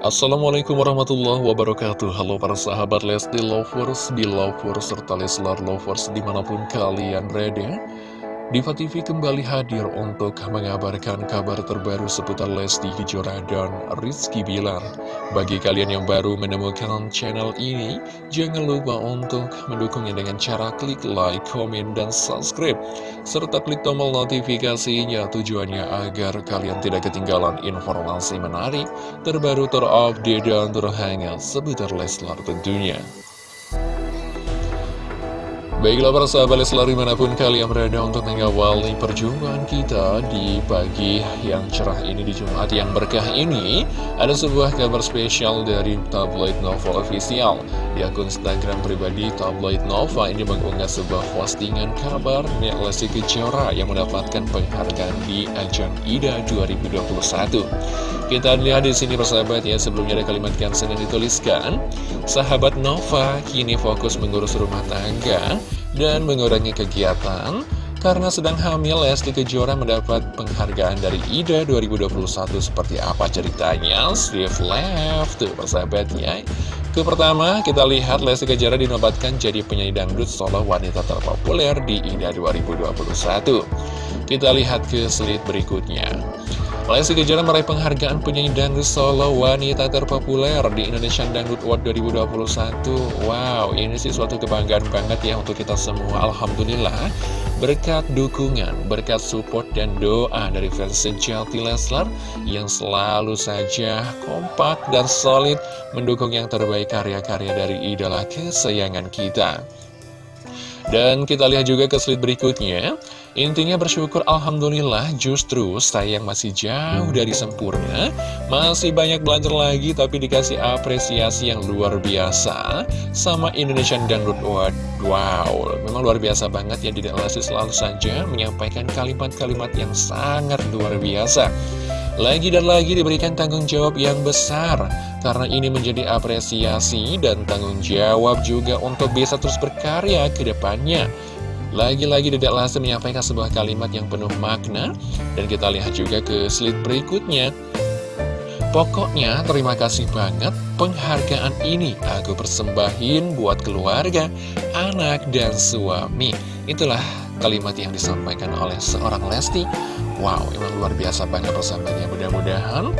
Assalamualaikum warahmatullahi wabarakatuh. Halo para sahabat Lesti Lovers, Belovers, serta Leslar Lovers di mana pun kalian berada Diva TV kembali hadir untuk mengabarkan kabar terbaru seputar Lesti Kejora dan Rizky Bilar. Bagi kalian yang baru menemukan channel ini, jangan lupa untuk mendukungnya dengan cara klik like, komen, dan subscribe. Serta klik tombol notifikasinya tujuannya agar kalian tidak ketinggalan informasi menarik, terbaru, terupdate, dan terhangat seputar Leslar tentunya. Baiklah para sahabat selalu di mana pun kalian berada untuk mengawali perjumpaan kita di pagi yang cerah ini di Jumat yang berkah ini Ada sebuah kabar spesial dari tabloid Nova Official. Di akun Instagram pribadi tabloid Nova ini mengunggah sebuah postingan kabar Nek Lesti Kejora yang mendapatkan penghargaan di ajang IDA 2021 Kita lihat di sini persahabat ya sebelumnya ada kalimat caption yang dituliskan. Sahabat Nova kini fokus mengurus rumah tangga dan mengurangi kegiatan karena sedang hamil Lesti Kejora mendapat penghargaan dari IDA 2021 seperti apa ceritanya? Swift Left tuh persahabat ya ke pertama kita lihat Lesti Kejora dinobatkan jadi penyanyi dangdut solo wanita terpopuler di IDA 2021 kita lihat ke slide berikutnya Lesti Kejora meraih penghargaan penyanyi dangdut solo wanita terpopuler di Indonesian Dangdut Award 2021 Wow, ini sih suatu kebanggaan banget ya untuk kita semua. Alhamdulillah Berkat dukungan, berkat support dan doa dari fans sejati Leslar Yang selalu saja kompak dan solid mendukung yang terbaik karya-karya dari idola kesayangan kita. Dan kita lihat juga ke slide berikutnya Intinya bersyukur Alhamdulillah justru saya yang masih jauh dari sempurna. Masih banyak belajar lagi tapi dikasih apresiasi yang luar biasa. Sama Indonesian Dangdut Award Wow, memang luar biasa banget ya Dede Lesti selalu saja menyampaikan kalimat-kalimat yang sangat luar biasa. Lagi dan lagi diberikan tanggung jawab yang besar Karena ini menjadi apresiasi dan tanggung jawab juga untuk bisa terus berkarya ke depannya lagi-lagi Dedek Lesti menyampaikan sebuah kalimat yang penuh makna. Dan kita lihat juga ke slide berikutnya. Pokoknya terima kasih banget penghargaan ini. Aku persembahin buat keluarga, anak, dan suami. Itulah kalimat yang disampaikan oleh seorang Lesti. Wow, emang luar biasa banget persahabatnya Mudah-mudahan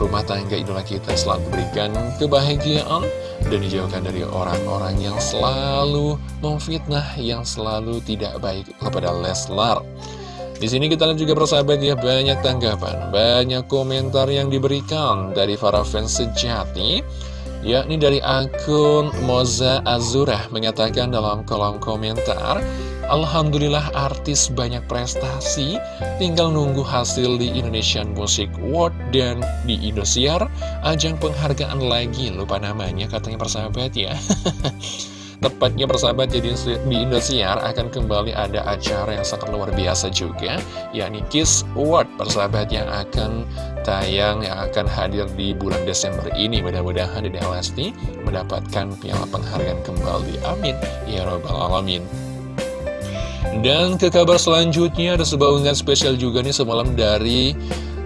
rumah tangga idola kita selalu berikan kebahagiaan dan dijauhkan dari orang-orang yang selalu memfitnah, yang selalu tidak baik kepada Leslar. Di sini kita lihat juga persahabat ya banyak tanggapan, banyak komentar yang diberikan dari para fans sejati yakni dari akun Moza Azura mengatakan dalam kolom komentar Alhamdulillah artis banyak prestasi. Tinggal nunggu hasil di Indonesian Music Award dan di Indosiar ajang penghargaan lagi. Lupa namanya katanya persahabat ya. Tepatnya persahabat jadi di Indosiar akan kembali ada acara yang sangat luar biasa juga yakni Kiss Award. Persahabat yang akan tayang yang akan hadir di bulan Desember ini. Mudah-mudahan Dede Lesti mendapatkan piala penghargaan kembali. Amin. Ya robbal alamin dan ke kabar selanjutnya ada sebuah unggahan spesial juga nih semalam dari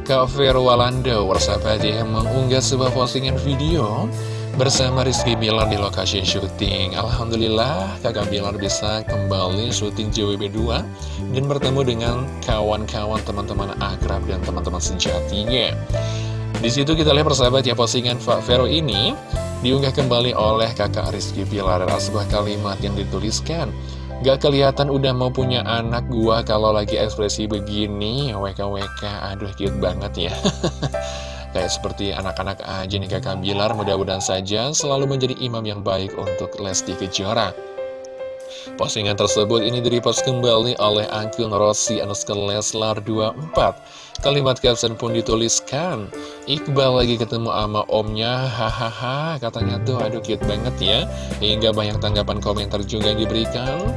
Kak Vero Walanda Warsabat yang mengunggah sebuah postingan video bersama Rizky Bilar di lokasi syuting. Alhamdulillah kakak Bilar bisa kembali syuting JWB 2 dan bertemu dengan kawan-kawan teman-teman akrab dan teman-teman sejatinya. Di situ kita lihat persahabat ya postingan Pak Vero ini diunggah kembali oleh kakak Rizky Bilar. Dan sebuah kalimat yang dituliskan Gak kelihatan udah mau punya anak gua kalau lagi ekspresi begini WKWK aduh cute banget ya Kayak seperti anak-anak aja nih kakak Bilar, mudah-mudahan saja selalu menjadi imam yang baik untuk Lesti Kejora. Postingan tersebut ini direpost kembali oleh akun Rossi Anuska Leslar 24. Kalimat caption pun dituliskan, Iqbal lagi ketemu sama omnya, hahaha, katanya tuh aduh cute banget ya. Hingga banyak tanggapan komentar juga yang diberikan.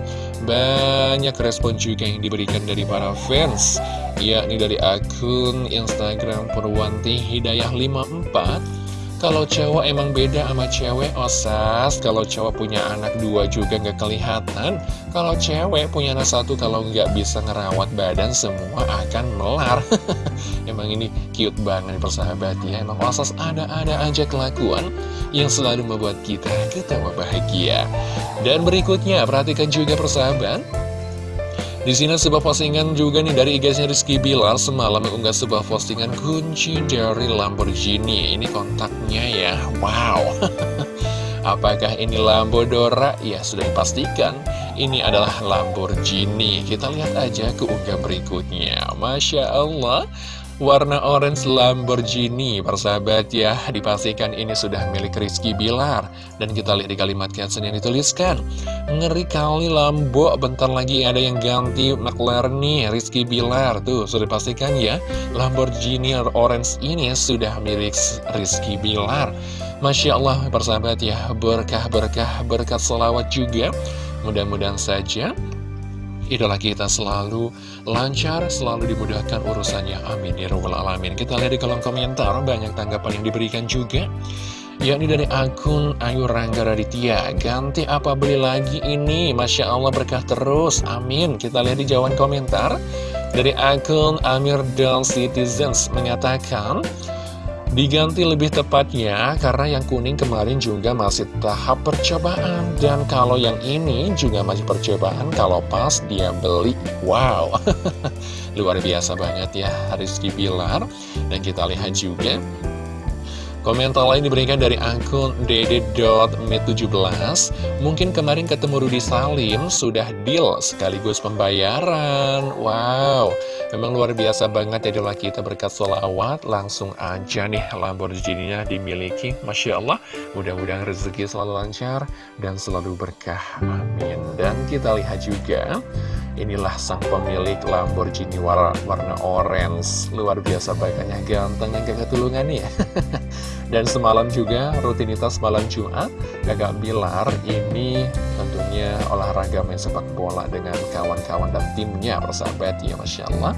Banyak respon juga yang diberikan dari para fans yakni dari akun Instagram Purwanti Hidayah 54 Kalau cowok emang beda sama cewek, osas. Kalau cowok punya anak dua juga nggak kelihatan. Kalau cewek punya anak satu, kalau nggak bisa ngerawat badan Semua akan melar. Emang ini cute banget persahabat ya Emang osas ada-ada aja kelakuan Yang selalu membuat kita ketawa bahagia. Dan berikutnya, perhatikan juga persahabat di sini sebuah postingan juga nih dari IG-nya Rizky Bilar semalam mengunggah sebuah postingan kunci dari Lamborghini. Ini kontaknya ya, wow. Apakah ini Lambo Dora? Ya sudah dipastikan ini adalah Lamborghini. Kita lihat aja ke unggah berikutnya. Masya Allah, Warna orange Lamborghini, persahabat ya, dipastikan ini sudah milik Rizky Bilar. Dan kita lihat di kalimat caption yang dituliskan, ngeri kali Lambo, bentar lagi ada yang ganti McLaren nih, Rizky Bilar. Tuh, sudah dipastikan ya, Lamborghini orange ini sudah milik Rizky Bilar. Masya Allah, persahabat ya, berkah-berkah, berkat selawat juga. Mudah-mudahan saja idola kita selalu lancar, selalu dimudahkan urusannya. Amin. Ya Rabbal Alamin. Kita lihat di kolom komentar, banyak tanggapan yang diberikan juga. Yakni dari akun Ayu Rangga Raditya Ganti apa beli lagi ini Masya Allah berkah terus Amin Kita lihat di jawaban komentar Dari akun Amir Dal Citizens Mengatakan Diganti lebih tepatnya karena yang kuning kemarin juga masih tahap percobaan. Dan kalau yang ini juga masih percobaan kalau pas dia beli. Wow, luar biasa banget ya Rizky Bilar. Dan kita lihat juga. Komentar lain diberikan dari akun dede.met17 Mungkin kemarin ketemu Rudi Salim sudah deal sekaligus pembayaran. Wow, memang luar biasa banget ya dola kita berkat sholawat. Langsung aja nih Lamborghini-nya dimiliki. Masya Allah, mudah-mudahan rezeki selalu lancar dan selalu berkah. Amin. Dan kita lihat juga Inilah sang pemilik Lamborghini warna, warna orange. Luar biasa baiknya ganteng yang gak ketulungan ya Dan semalam juga rutinitas malam Jumat Kakak Bilar ini tentunya olahraga main sepak bola dengan kawan-kawan dan timnya persahabat ya Masya Allah.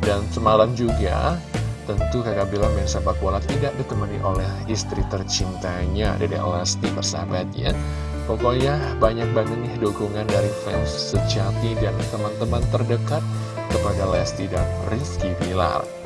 Dan semalam juga tentu kakak Bilar main sepak bola tidak ditemani oleh istri tercintanya Dede Lesti persahabat ya. Pokoknya banyak banget nih dukungan dari fans sejati dan teman-teman terdekat kepada Lesti dan Rizky Bilar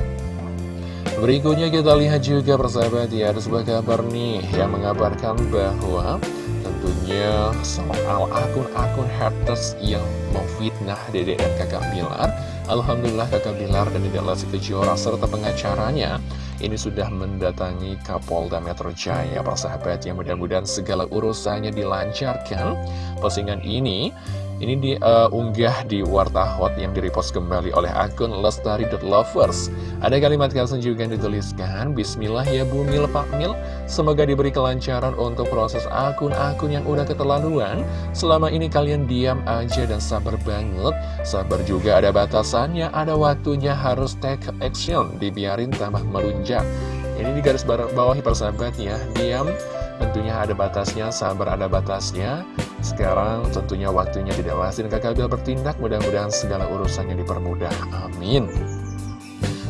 Berikutnya kita lihat juga persahabat ya Ada sebuah kabar nih yang mengabarkan bahwa Tentunya soal akun-akun haters yang memfitnah Dede dan kakak Bilar. Alhamdulillah kakak Bilar dan Dede Lesti Kejora serta pengacaranya Ini sudah mendatangi Kapolda Metro Jaya Persahabat yang mudah-mudahan segala urusannya dilancarkan. Postingan ini ini diunggah uh, di Warta Hot yang direpost kembali oleh akun Lestari.lovers Ada kalimat caption juga yang dituliskan Bismillah ya Bu Mil Pak Mil. Semoga diberi kelancaran untuk proses akun-akun yang udah keterlaluan. Selama ini kalian diam aja dan sabar banget. Sabar juga ada batasannya, ada waktunya harus take action Dibiarin tambah melunjak. Ini di garis bawahi persahabat ya Diam tentunya ada batasnya, sabar ada batasnya sekarang tentunya waktunya tidak lasi dan kakak Bill bertindak mudah-mudahan segala urusannya dipermudah. Amin.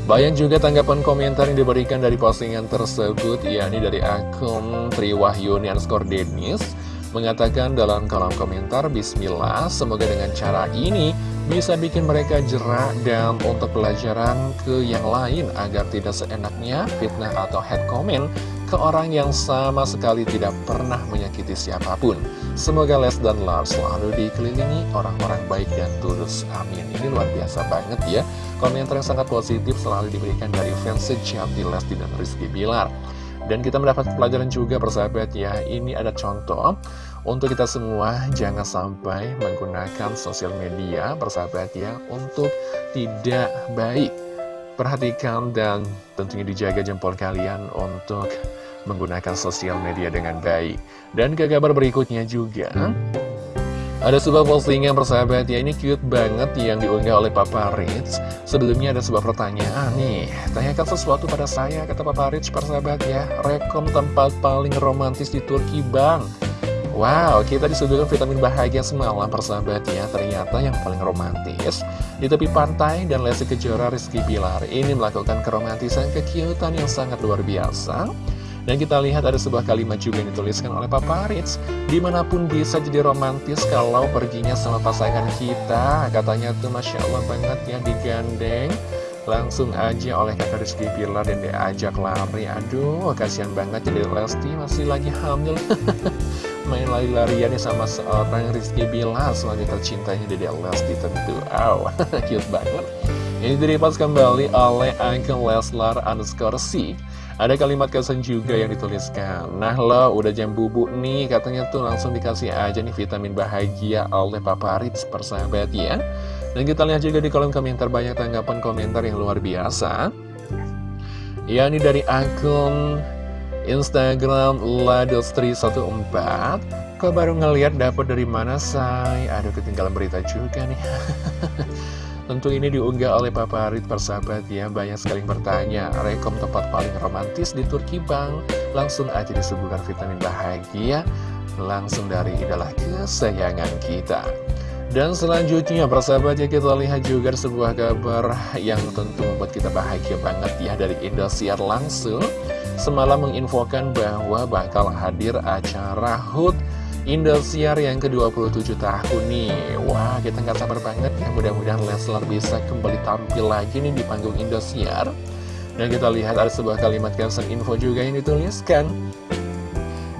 Bayang juga tanggapan komentar yang diberikan dari postingan tersebut, yakni dari akun Triwahyuni underscore Denis, mengatakan dalam kolom komentar, Bismillah, semoga dengan cara ini bisa bikin mereka jerak dan untuk pelajaran ke yang lain agar tidak seenaknya fitnah atau head comment ke orang yang sama sekali tidak pernah menyakiti siapa pun. Semoga Les dan Lars selalu dikelilingi orang-orang baik dan tulus. Amin. Ini luar biasa banget ya. Komentar yang sangat positif selalu diberikan dari fans sejati Lesti dan Rizky Bilar. Dan kita mendapat pelajaran juga persahabat ya, ini ada contoh untuk kita semua jangan sampai menggunakan sosial media persahabat ya untuk tidak baik. Perhatikan dan tentunya dijaga jempol kalian untuk menggunakan sosial media dengan baik. Dan ke kabar berikutnya juga, ada sebuah postingan persahabat ya, ini cute banget yang diunggah oleh Papa Rich. Sebelumnya ada sebuah pertanyaan nih, tanyakan sesuatu pada saya, kata Papa Rich persahabat ya, rekom tempat paling romantis di Turki bang. Wow, kita disuguhkan vitamin bahagia semalam persahabat ya Ternyata yang paling romantis Di tepi pantai dan Lesti Kejora Rizky Bilar Ini melakukan keromantisan kekiutan yang sangat luar biasa. Dan kita lihat ada sebuah kalimat juga yang dituliskan oleh Papa Ritz Di mana pun bisa jadi romantis kalau perginya sama pasangan kita. Katanya tuh Masya Allah banget ya digandeng Langsung aja oleh kakak Rizky Bilar dan diajak lari. Aduh kasihan banget jadi Lesti masih lagi hamil. Main lari-larian sama seorang Rizky Bilar. Sebagai tercintanya Dede Lesti tentu. Aw, cute banget. Ini diripas kembali oleh Uncle Leslar underscore C. Ada kalimat kesan juga yang dituliskan. Nah lo udah jam bubuk nih. Katanya tuh langsung dikasih aja nih vitamin bahagia oleh Papa Ritz persahabat ya Dan kita lihat juga di kolom komentar banyak tanggapan komentar yang luar biasa. Ya ini dari akun Instagram ladostri14 Kok baru ngeliat dapat dari mana say? Aduh ketinggalan berita juga nih. Tentu ini diunggah oleh Papa Harit persahabat ya. Banyak sekali bertanya Rekom tempat paling romantis di Turki Bang? Langsung aja disuguhkan vitamin bahagia Langsung dari idola kesayangan kita dan selanjutnya persahabat ya kita lihat juga sebuah kabar yang tentu membuat kita bahagia banget ya dari Indosiar langsung. Semalam menginfokan bahwa bakal hadir acara HUT Indosiar yang ke-27 tahun nih. Wah kita nggak sabar banget ya. Mudah-mudahan Leslar bisa kembali tampil lagi nih di panggung Indosiar. Dan kita lihat ada sebuah kalimat caption info juga yang dituliskan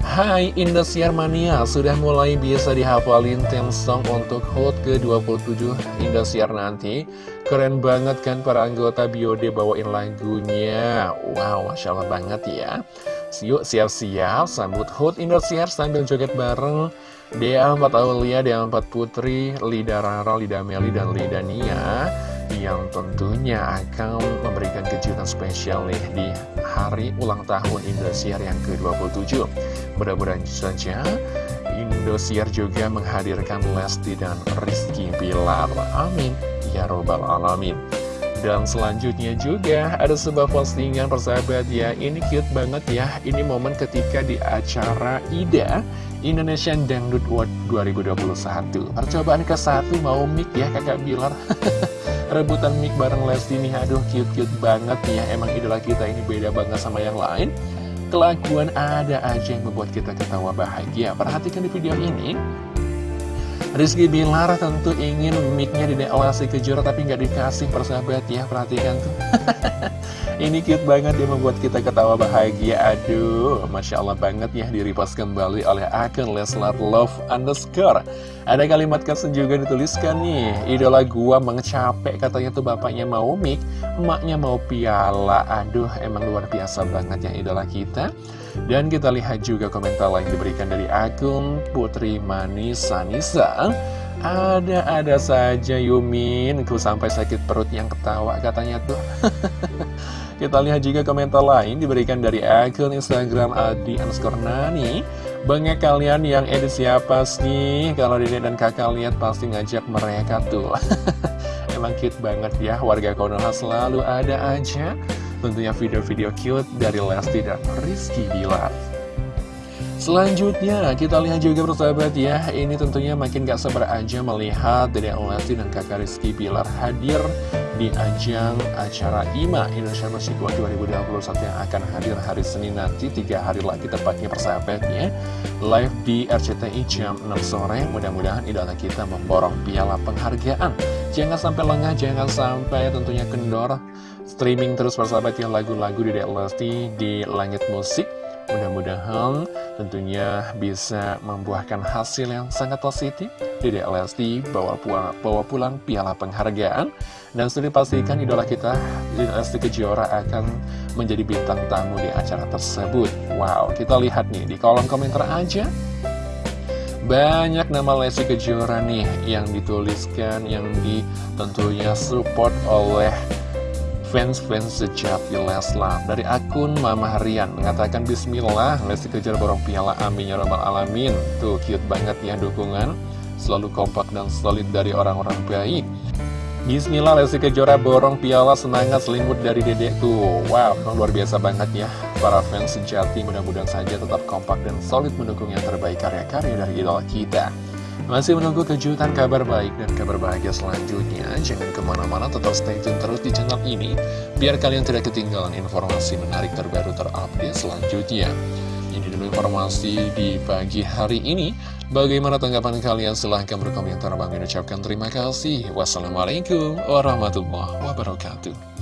Hai Indosiar Mania, sudah mulai bisa dihafalin theme song untuk HOT ke-27 Indosiar nanti. Keren banget kan para anggota Biode bawain lagunya. Wow, Masya Allah banget ya. Yuk siap-siap sambut HUT Indosiar sambil joget bareng. Dea 4 Aulia, Dea 4 Putri, Lida Rara, Lida Meli, dan Lida Nia Yang tentunya akan memberikan kejutan spesial nih di hari ulang tahun Indosiar yang ke-27. Mudah-mudahan saja Indosiar juga menghadirkan Lesti dan Rizky Bilar. Amin. Ya Robbal Alamin dan selanjutnya juga ada sebuah postingan persahabat ya. Ini cute banget ya. Ini momen ketika di acara IDA Indonesian Dangdut World 2021 Percobaan ke satu mau mic ya kakak Bilar. Rebutan mic bareng Lesti nih. Aduh cute-cute banget ya. Emang idola kita ini beda banget sama yang lain. Kelakuan ada aja yang membuat kita ketawa bahagia. Perhatikan di video ini Rizky Bilar tentu ingin mic-nya di DLC Kejora tapi nggak dikasih persahabat ya perhatikan tuh ini cute banget dia membuat kita ketawa bahagia. Aduh Masya Allah banget ya diripas kembali oleh akun Leslar Love underscore. Ada kalimat caption juga dituliskan nih idola gua mengecapek katanya tuh bapaknya mau mic emaknya mau piala. Aduh emang luar biasa banget ya idola kita. Dan kita lihat juga komentar lain diberikan dari akun Putri Manis Sanisa Ada-ada saja Yumin. Ku sampai sakit perut yang ketawa katanya tuh Kita lihat juga komentar lain diberikan dari akun Instagram Adi Anskornani Banyak kalian yang edit siapa sih? Kalau dede dan kakak lihat pasti ngajak mereka tuh Emang cute banget ya Warga Konoha selalu ada aja tentunya video-video cute dari Lesti dan Rizky Bilar. Selanjutnya kita lihat juga persahabat ya. Ini tentunya makin gak sabar aja melihat Dede Lesti dan kakak Rizky Bilar hadir di ajang acara IMA Indonesia Music Award 2021 yang akan hadir hari Senin nanti tiga hari lagi tepatnya persahabat ya. Live di RCTI jam 6 sore. Mudah-mudahan idola kita memborong piala penghargaan. Jangan sampai lengah, jangan sampai tentunya kendor. Streaming terus persahabat yang lagu-lagu di Lesti di Langit Musik Mudah-mudahan tentunya bisa membuahkan hasil yang sangat positif. Dede Lesti bawa pulang, bawa pulang piala penghargaan. Dan sudah dipastikan idola kita Dede Lesti Kejora akan menjadi bintang tamu di acara tersebut. Wow, kita lihat nih di kolom komentar aja. Banyak nama Lesti Kejora nih yang dituliskan, yang di tentunya support oleh fans-fans sejati Leslar Dari akun Mama Harian mengatakan Bismillah Lesti kejar borong piala amin ya alamin. Tuh cute banget ya dukungan. Selalu kompak dan solid dari orang-orang baik. Bismillah Lesti Kejora borong piala semangat selimut dari dedek tuh. Wow, luar biasa banget ya. Para fans sejati mudah-mudahan saja tetap kompak dan solid mendukung yang terbaik karya-karya dari idola kita Masih menunggu kejutan kabar baik dan kabar bahagia selanjutnya. Jangan ke mana-mana tetap stay tune terus di channel ini Biar kalian tidak ketinggalan informasi menarik terbaru terupdate selanjutnya. Ini dulu informasi di pagi hari ini. Bagaimana tanggapan kalian? Silahkan berkomentar. Bang ucapkan terima kasih. Wassalamualaikum warahmatullahi wabarakatuh